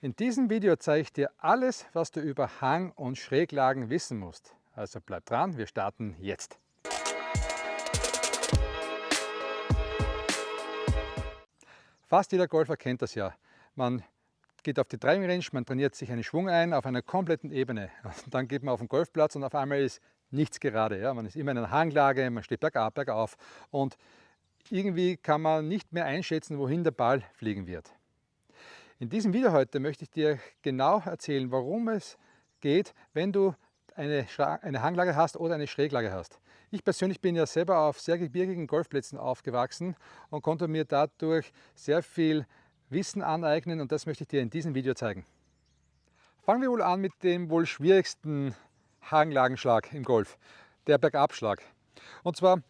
In diesem Video zeige ich dir alles, was du über Hang- und Schräglagen wissen musst. Also bleib dran, wir starten jetzt. Fast jeder Golfer kennt das ja. Man geht auf die Driving Range, man trainiert sich einen Schwung ein auf einer kompletten Ebene. Und dann geht man auf den Golfplatz und auf einmal ist nichts gerade. Ja? Man ist immer in einer Hanglage, man steht bergab, bergauf und irgendwie kann man nicht mehr einschätzen, wohin der Ball fliegen wird. In diesem Video heute möchte ich dir genau erzählen, warum es geht, wenn du eine, eine Hanglage hast oder eine Schräglage hast. Ich persönlich bin ja selber auf sehr gebirgigen Golfplätzen aufgewachsen und konnte mir dadurch sehr viel Wissen aneignen und das möchte ich dir in diesem Video zeigen. Fangen wir wohl an mit dem wohl schwierigsten Hanglagenschlag im Golf, der Bergabschlag. Und zwar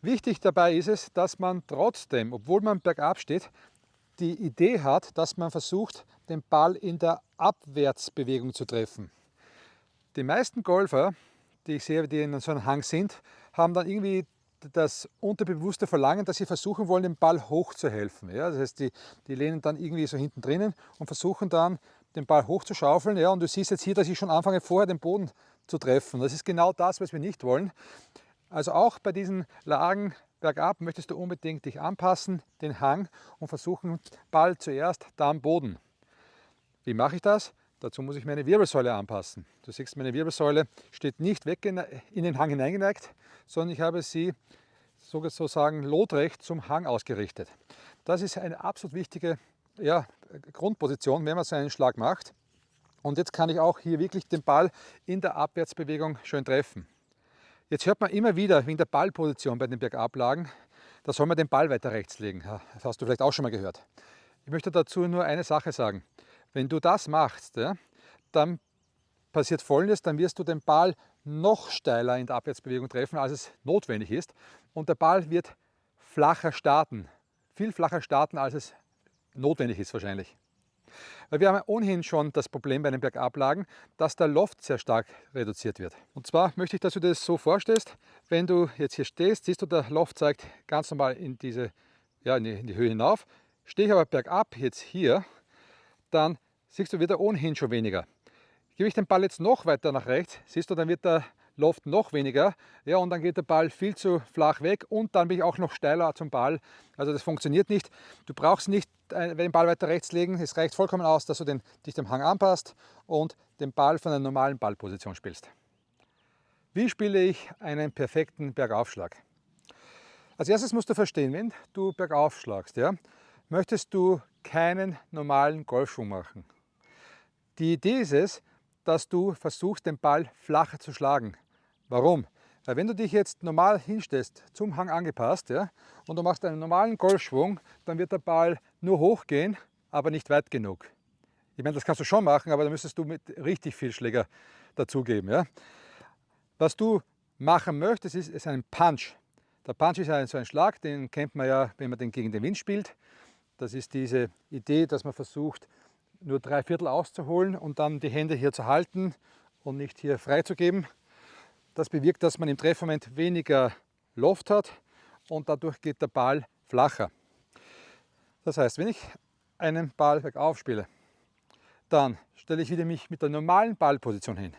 wichtig dabei ist es, dass man trotzdem, obwohl man bergab steht, die Idee hat, dass man versucht, den Ball in der Abwärtsbewegung zu treffen. Die meisten Golfer, die ich sehe, die in so einem Hang sind, haben dann irgendwie das unterbewusste Verlangen, dass sie versuchen wollen, den Ball hochzuhelfen. Ja, das heißt, die, die lehnen dann irgendwie so hinten drinnen und versuchen dann, den Ball hochzuschaufeln. Ja, und du siehst jetzt hier, dass ich schon anfange, vorher den Boden zu treffen. Das ist genau das, was wir nicht wollen. Also auch bei diesen Lagen bergab möchtest du unbedingt dich anpassen, den Hang und versuchen, Ball zuerst, dann Boden. Wie mache ich das? Dazu muss ich meine Wirbelsäule anpassen. Du siehst, meine Wirbelsäule steht nicht weg in den Hang hineingeneigt, sondern ich habe sie sozusagen lotrecht zum Hang ausgerichtet. Das ist eine absolut wichtige ja, Grundposition, wenn man so einen Schlag macht. Und jetzt kann ich auch hier wirklich den Ball in der Abwärtsbewegung schön treffen. Jetzt hört man immer wieder wegen der Ballposition bei den Bergablagen, da soll man den Ball weiter rechts legen. Das hast du vielleicht auch schon mal gehört. Ich möchte dazu nur eine Sache sagen. Wenn du das machst, ja, dann passiert folgendes, dann wirst du den Ball noch steiler in der Abwärtsbewegung treffen, als es notwendig ist. Und der Ball wird flacher starten, viel flacher starten, als es notwendig ist wahrscheinlich. Weil wir haben ohnehin schon das Problem bei den Bergablagen, dass der Loft sehr stark reduziert wird. Und zwar möchte ich, dass du das so vorstellst, wenn du jetzt hier stehst, siehst du, der Loft zeigt ganz normal in, diese, ja, in, die, in die Höhe hinauf. Stehe ich aber bergab jetzt hier, dann siehst du, wird er ohnehin schon weniger. Gebe ich den Ball jetzt noch weiter nach rechts, siehst du, dann wird der Loft noch weniger. Ja, und dann geht der Ball viel zu flach weg und dann bin ich auch noch steiler zum Ball. Also das funktioniert nicht. Du brauchst nicht äh, den Ball weiter rechts legen. Es reicht vollkommen aus, dass du den, dich dem Hang anpasst und den Ball von einer normalen Ballposition spielst. Wie spiele ich einen perfekten Bergaufschlag? Als erstes musst du verstehen, wenn du bergauf schlagst, ja, möchtest du keinen normalen Golfschwung machen. Die Idee ist es, dass du versuchst, den Ball flacher zu schlagen. Warum? Weil wenn du dich jetzt normal hinstellst, zum Hang angepasst, ja, und du machst einen normalen Golfschwung, dann wird der Ball nur hochgehen, aber nicht weit genug. Ich meine, das kannst du schon machen, aber da müsstest du mit richtig viel Schläger dazugeben. Ja. Was du machen möchtest, ist, ist ein Punch. Der Punch ist ein, so ein Schlag, den kennt man ja, wenn man den gegen den Wind spielt. Das ist diese Idee, dass man versucht, nur drei Viertel auszuholen und dann die Hände hier zu halten und nicht hier freizugeben. Das bewirkt, dass man im Treffmoment weniger Luft hat und dadurch geht der Ball flacher. Das heißt, wenn ich einen Ball bergauf spiele, dann stelle ich wieder mich mit der normalen Ballposition hin.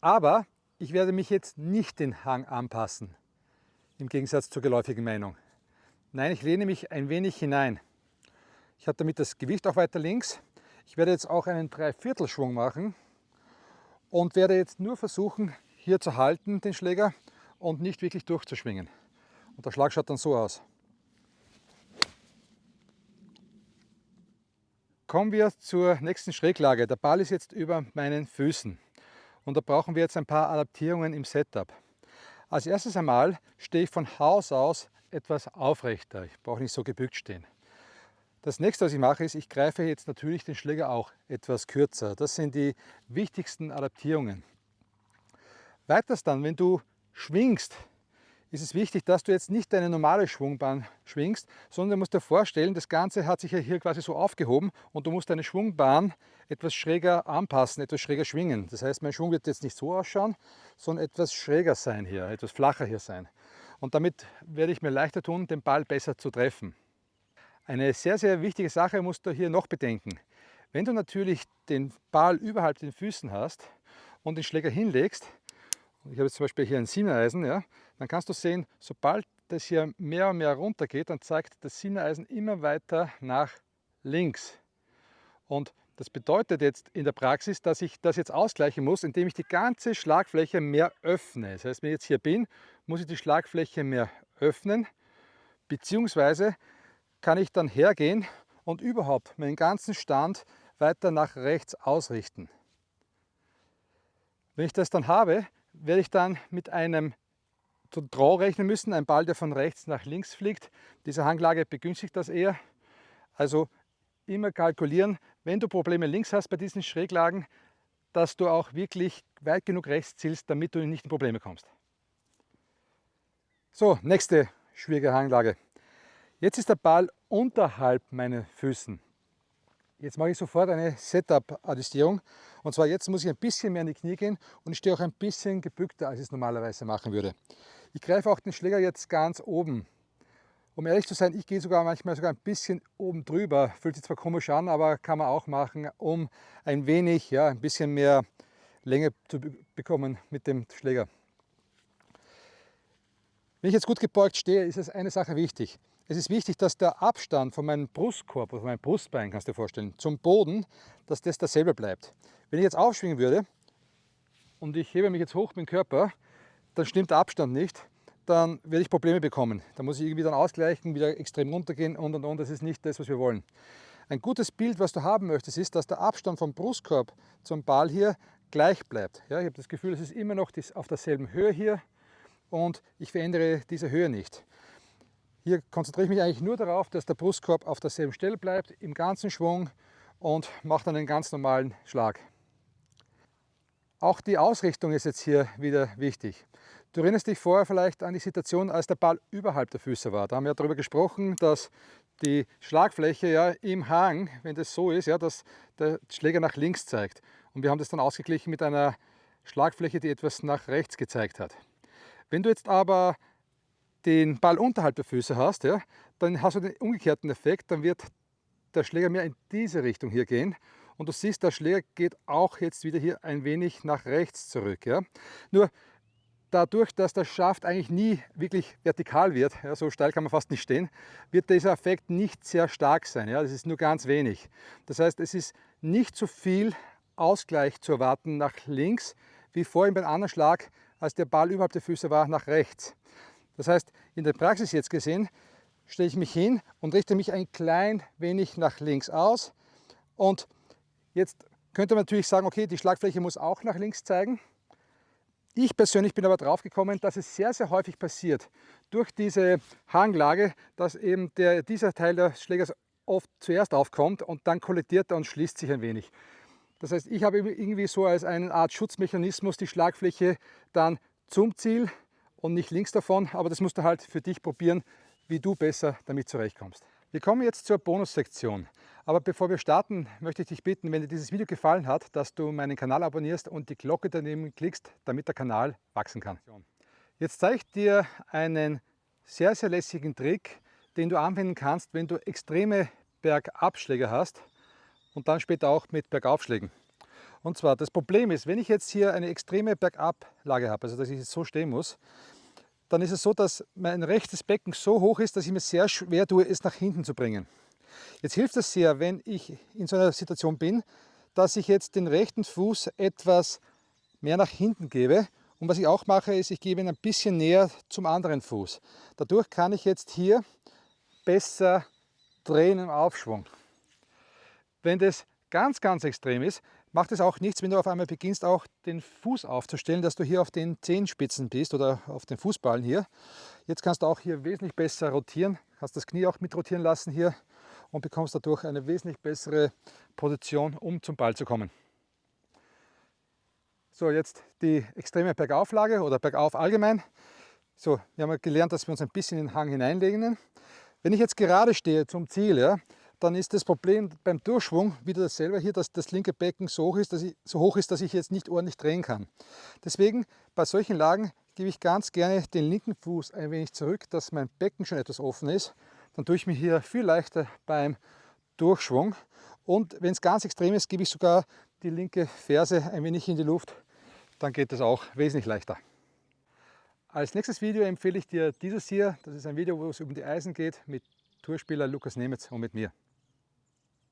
Aber ich werde mich jetzt nicht den Hang anpassen, im Gegensatz zur geläufigen Meinung. Nein, ich lehne mich ein wenig hinein. Ich habe damit das Gewicht auch weiter links. Ich werde jetzt auch einen Dreiviertelschwung machen und werde jetzt nur versuchen, hier zu halten, den Schläger, und nicht wirklich durchzuschwingen. Und der Schlag schaut dann so aus. Kommen wir zur nächsten Schräglage. Der Ball ist jetzt über meinen Füßen und da brauchen wir jetzt ein paar Adaptierungen im Setup. Als erstes einmal stehe ich von Haus aus etwas aufrechter. Ich brauche nicht so gebückt stehen. Das nächste, was ich mache, ist, ich greife jetzt natürlich den Schläger auch etwas kürzer. Das sind die wichtigsten Adaptierungen. Weiters dann, wenn du schwingst, ist es wichtig, dass du jetzt nicht deine normale Schwungbahn schwingst, sondern du musst dir vorstellen, das Ganze hat sich ja hier quasi so aufgehoben und du musst deine Schwungbahn etwas schräger anpassen, etwas schräger schwingen. Das heißt, mein Schwung wird jetzt nicht so ausschauen, sondern etwas schräger sein hier, etwas flacher hier sein. Und damit werde ich mir leichter tun, den Ball besser zu treffen. Eine sehr, sehr wichtige Sache musst du hier noch bedenken. Wenn du natürlich den Ball überhalb den Füßen hast und den Schläger hinlegst, ich habe jetzt zum Beispiel hier ein Siebeneisen, ja, dann kannst du sehen, sobald das hier mehr und mehr runter geht, dann zeigt das Siebeneisen immer weiter nach links. Und das bedeutet jetzt in der Praxis, dass ich das jetzt ausgleichen muss, indem ich die ganze Schlagfläche mehr öffne. Das heißt, wenn ich jetzt hier bin, muss ich die Schlagfläche mehr öffnen, beziehungsweise kann ich dann hergehen und überhaupt meinen ganzen Stand weiter nach rechts ausrichten. Wenn ich das dann habe, werde ich dann mit einem Draw rechnen müssen, ein Ball, der von rechts nach links fliegt. Diese Hanglage begünstigt das eher. Also immer kalkulieren, wenn du Probleme links hast bei diesen Schräglagen, dass du auch wirklich weit genug rechts zielst, damit du nicht in Probleme kommst. So, nächste schwierige Hanglage. Jetzt ist der Ball unterhalb meiner Füßen. Jetzt mache ich sofort eine Setup-Adjustierung. Und zwar jetzt muss ich ein bisschen mehr in die Knie gehen und ich stehe auch ein bisschen gebückter, als ich es normalerweise machen würde. Ich greife auch den Schläger jetzt ganz oben. Um ehrlich zu sein, ich gehe sogar manchmal sogar ein bisschen oben drüber. Fühlt sich zwar komisch an, aber kann man auch machen, um ein wenig, ja, ein bisschen mehr Länge zu bekommen mit dem Schläger. Wenn ich jetzt gut gebeugt stehe, ist es eine Sache wichtig. Es ist wichtig, dass der Abstand von meinem Brustkorb, von meinem Brustbein, kannst du dir vorstellen, zum Boden, dass das dasselbe bleibt. Wenn ich jetzt aufschwingen würde und ich hebe mich jetzt hoch mit dem Körper, dann stimmt der Abstand nicht, dann werde ich Probleme bekommen. Da muss ich irgendwie dann ausgleichen, wieder extrem runtergehen und und und. Das ist nicht das, was wir wollen. Ein gutes Bild, was du haben möchtest, ist, dass der Abstand vom Brustkorb zum Ball hier gleich bleibt. Ja, ich habe das Gefühl, es ist immer noch auf derselben Höhe hier und ich verändere diese Höhe nicht. Hier konzentriere ich mich eigentlich nur darauf, dass der Brustkorb auf derselben Stelle bleibt, im ganzen Schwung und mache dann einen ganz normalen Schlag. Auch die Ausrichtung ist jetzt hier wieder wichtig. Du erinnerst dich vorher vielleicht an die Situation, als der Ball überhalb der Füße war. Da haben wir darüber gesprochen, dass die Schlagfläche ja im Hang, wenn das so ist, ja, dass der Schläger nach links zeigt. Und wir haben das dann ausgeglichen mit einer Schlagfläche, die etwas nach rechts gezeigt hat. Wenn du jetzt aber den Ball unterhalb der Füße hast, ja, dann hast du den umgekehrten Effekt, dann wird der Schläger mehr in diese Richtung hier gehen. Und du siehst, der Schläger geht auch jetzt wieder hier ein wenig nach rechts zurück. Ja. Nur dadurch, dass der Schaft eigentlich nie wirklich vertikal wird, ja, so steil kann man fast nicht stehen, wird dieser Effekt nicht sehr stark sein. Ja, das ist nur ganz wenig. Das heißt, es ist nicht so viel Ausgleich zu erwarten nach links, wie vorhin beim anderen Schlag, als der Ball überhalb der Füße war, nach rechts. Das heißt, in der Praxis jetzt gesehen, stelle ich mich hin und richte mich ein klein wenig nach links aus. Und jetzt könnte man natürlich sagen, okay, die Schlagfläche muss auch nach links zeigen. Ich persönlich bin aber drauf gekommen, dass es sehr, sehr häufig passiert, durch diese Hanglage, dass eben der, dieser Teil des Schlägers oft zuerst aufkommt und dann kollidiert er und schließt sich ein wenig. Das heißt, ich habe irgendwie so als eine Art Schutzmechanismus die Schlagfläche dann zum Ziel und nicht links davon, aber das musst du halt für dich probieren, wie du besser damit zurechtkommst. Wir kommen jetzt zur Bonussektion. Aber bevor wir starten, möchte ich dich bitten, wenn dir dieses Video gefallen hat, dass du meinen Kanal abonnierst und die Glocke daneben klickst, damit der Kanal wachsen kann. Jetzt zeige ich dir einen sehr, sehr lässigen Trick, den du anwenden kannst, wenn du extreme Bergabschläge hast und dann später auch mit Bergaufschlägen. Und zwar, das Problem ist, wenn ich jetzt hier eine extreme Bergablage habe, also dass ich jetzt so stehen muss, dann ist es so, dass mein rechtes Becken so hoch ist, dass ich mir sehr schwer tue, es nach hinten zu bringen. Jetzt hilft es sehr, wenn ich in so einer Situation bin, dass ich jetzt den rechten Fuß etwas mehr nach hinten gebe. Und was ich auch mache, ist, ich gebe ihn ein bisschen näher zum anderen Fuß. Dadurch kann ich jetzt hier besser drehen im Aufschwung. Wenn das ganz, ganz extrem ist, macht es auch nichts, wenn du auf einmal beginnst, auch den Fuß aufzustellen, dass du hier auf den Zehenspitzen bist oder auf den Fußballen hier. Jetzt kannst du auch hier wesentlich besser rotieren, kannst das Knie auch mit rotieren lassen hier und bekommst dadurch eine wesentlich bessere Position, um zum Ball zu kommen. So, jetzt die extreme Bergauflage oder Bergauf allgemein. So, wir haben gelernt, dass wir uns ein bisschen in den Hang hineinlegen. Wenn ich jetzt gerade stehe zum Ziel, ja, dann ist das Problem beim Durchschwung wieder dasselbe hier, dass das linke Becken so hoch, ist, dass ich, so hoch ist, dass ich jetzt nicht ordentlich drehen kann. Deswegen bei solchen Lagen gebe ich ganz gerne den linken Fuß ein wenig zurück, dass mein Becken schon etwas offen ist. dann tue ich mir hier viel leichter beim Durchschwung. Und wenn es ganz extrem ist, gebe ich sogar die linke Ferse ein wenig in die Luft, dann geht das auch wesentlich leichter. Als nächstes Video empfehle ich dir dieses hier. Das ist ein Video, wo es um die Eisen geht mit Tourspieler Lukas Nemetz und mit mir.